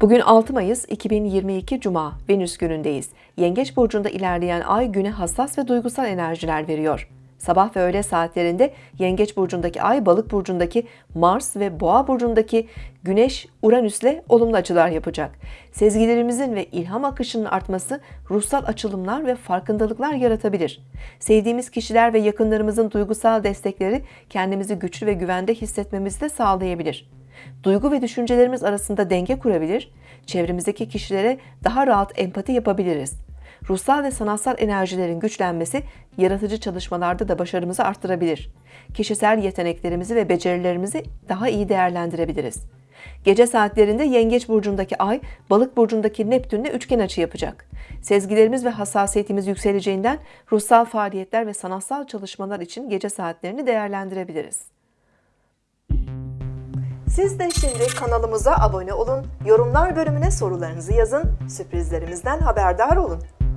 Bugün 6 Mayıs 2022 Cuma Venüs günündeyiz. Yengeç burcunda ilerleyen ay güne hassas ve duygusal enerjiler veriyor. Sabah ve öğle saatlerinde Yengeç burcundaki ay Balık burcundaki Mars ve Boğa burcundaki Güneş Uranüs'le olumlu açılar yapacak. Sezgilerimizin ve ilham akışının artması ruhsal açılımlar ve farkındalıklar yaratabilir. Sevdiğimiz kişiler ve yakınlarımızın duygusal destekleri kendimizi güçlü ve güvende hissetmemizi de sağlayabilir. Duygu ve düşüncelerimiz arasında denge kurabilir, çevremizdeki kişilere daha rahat empati yapabiliriz. Ruhsal ve sanatsal enerjilerin güçlenmesi yaratıcı çalışmalarda da başarımızı arttırabilir. Kişisel yeteneklerimizi ve becerilerimizi daha iyi değerlendirebiliriz. Gece saatlerinde Yengeç burcundaki Ay, Balık burcundaki Neptünle üçgen açı yapacak. Sezgilerimiz ve hassasiyetimiz yükseleceğinden ruhsal faaliyetler ve sanatsal çalışmalar için gece saatlerini değerlendirebiliriz. Siz de şimdi kanalımıza abone olun, yorumlar bölümüne sorularınızı yazın, sürprizlerimizden haberdar olun.